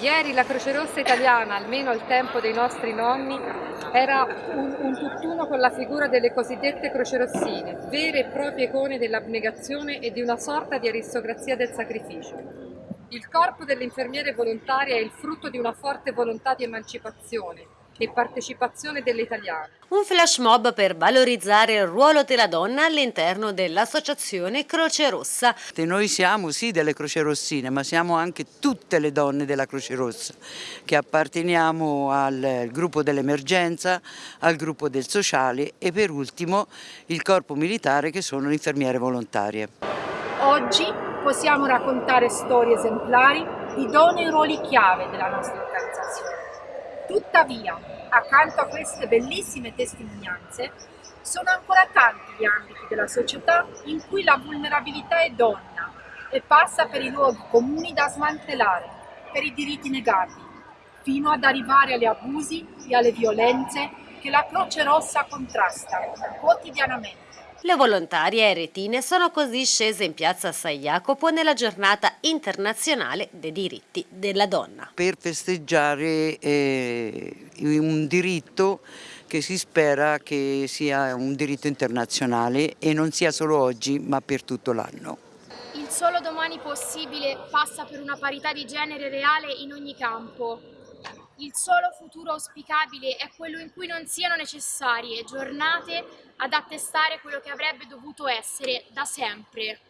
Ieri la Croce Rossa italiana, almeno al tempo dei nostri nonni, era un, un tutt'uno con la figura delle cosiddette crocerossine, vere e proprie icone dell'abnegazione e di una sorta di aristocrazia del sacrificio. Il corpo dell'infermiere volontaria è il frutto di una forte volontà di emancipazione, e partecipazione delle italiane. Un flash mob per valorizzare il ruolo della donna all'interno dell'associazione Croce Rossa. Noi siamo sì delle Croce Rossine, ma siamo anche tutte le donne della Croce Rossa, che apparteniamo al gruppo dell'emergenza, al gruppo del sociale e per ultimo il corpo militare che sono le infermiere volontarie. Oggi possiamo raccontare storie esemplari di donne e ruoli chiave della nostra organizzazione. Tuttavia, accanto a queste bellissime testimonianze, sono ancora tanti gli ambiti della società in cui la vulnerabilità è donna e passa per i luoghi comuni da smantellare, per i diritti negati, fino ad arrivare agli abusi e alle violenze che la Croce Rossa contrasta quotidianamente. Le volontarie eretine sono così scese in piazza San Jacopo nella giornata internazionale dei diritti della donna. Per festeggiare eh, un diritto che si spera che sia un diritto internazionale e non sia solo oggi ma per tutto l'anno. Il solo domani possibile passa per una parità di genere reale in ogni campo, il solo futuro auspicabile è quello in cui non siano necessarie giornate ad attestare quello che avrebbe dovuto essere da sempre